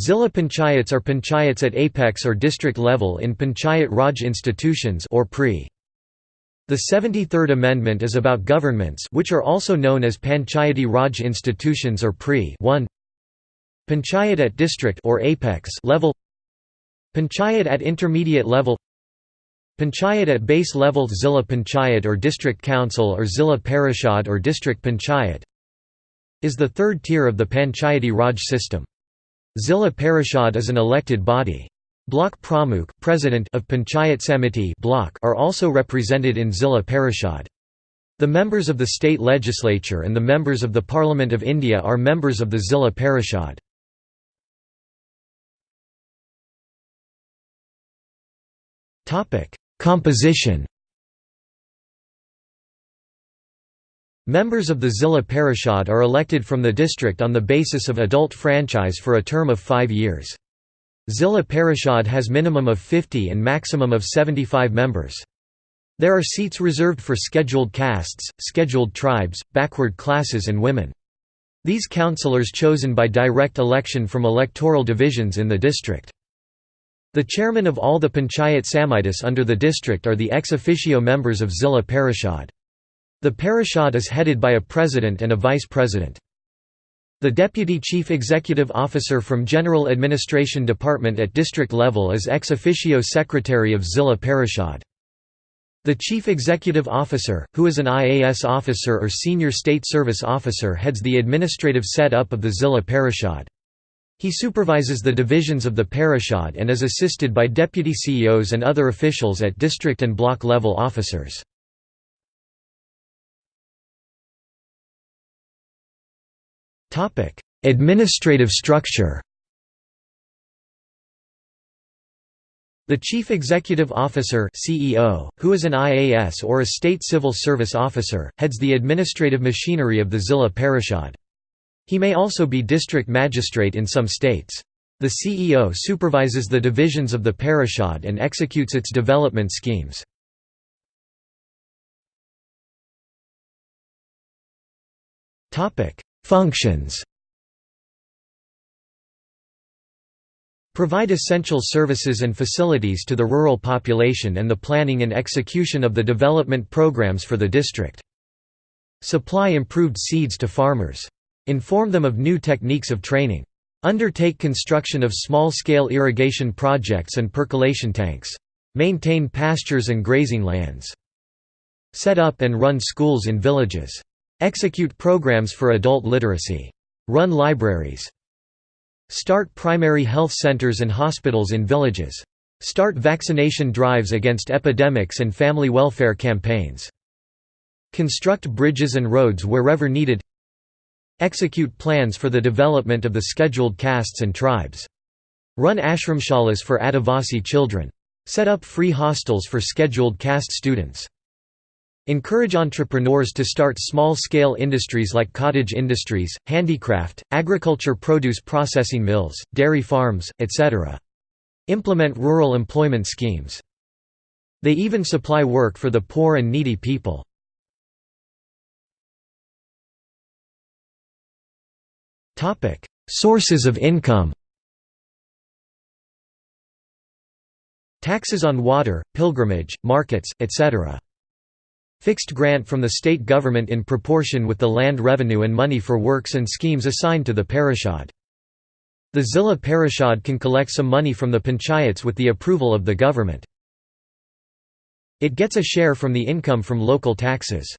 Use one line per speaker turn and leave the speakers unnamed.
Zilla panchayats are panchayats at apex or district level in Panchayat Raj institutions or PRI. The 73rd Amendment is about governments which are also known as Panchayati Raj institutions or PRI 1 Panchayat at district or apex level Panchayat at intermediate level Panchayat at base level Zilla Panchayat or District Council or Zilla Parishad or District Panchayat is the third tier of the Panchayati Raj system. Zilla Parishad is an elected body. Block Pramukh president of Panchayat Samiti block are also represented in Zilla Parishad. The members of the state legislature and the members of the Parliament of India are members of the Zilla Parishad. Composition Members of the Zilla Parishad are elected from the district on the basis of adult franchise for a term of five years. Zilla Parishad has minimum of 50 and maximum of 75 members. There are seats reserved for scheduled castes, scheduled tribes, backward classes and women. These councillors chosen by direct election from electoral divisions in the district. The chairman of all the Panchayat Samitis under the district are the ex officio members of Zilla Parishad. The parishad is headed by a president and a vice president. The Deputy Chief Executive Officer from General Administration Department at district level is ex officio Secretary of Zilla Parishad. The Chief Executive Officer, who is an IAS officer or Senior State Service Officer heads the administrative set-up of the Zilla Parishad. He supervises the divisions of the Parishad and is assisted by deputy CEOs and other officials at district and block level officers. Topic: Administrative structure. The Chief Executive Officer (CEO), who is an IAS or a state civil service officer, heads the administrative machinery of the Zilla Parishad. He may also be district magistrate in some states. The CEO supervises the divisions of the parishad and executes its development schemes. Topic: Functions Provide essential services and facilities to the rural population and the planning and execution of the development programs for the district. Supply improved seeds to farmers. Inform them of new techniques of training. Undertake construction of small-scale irrigation projects and percolation tanks. Maintain pastures and grazing lands. Set up and run schools in villages. Execute programs for adult literacy. Run libraries. Start primary health centers and hospitals in villages. Start vaccination drives against epidemics and family welfare campaigns. Construct bridges and roads wherever needed. Execute plans for the development of the scheduled castes and tribes. Run ashramshalas for Adivasi children. Set up free hostels for scheduled caste students. Encourage entrepreneurs to start small-scale industries like cottage industries, handicraft, agriculture produce processing mills, dairy farms, etc. Implement rural employment schemes. They even supply work for the poor and needy people. Sources of income Taxes on water, pilgrimage, markets, etc. Fixed grant from the state government in proportion with the land revenue and money for works and schemes assigned to the parishad. The Zilla parishad can collect some money from the panchayats with the approval of the government. It gets a share from the income from local taxes.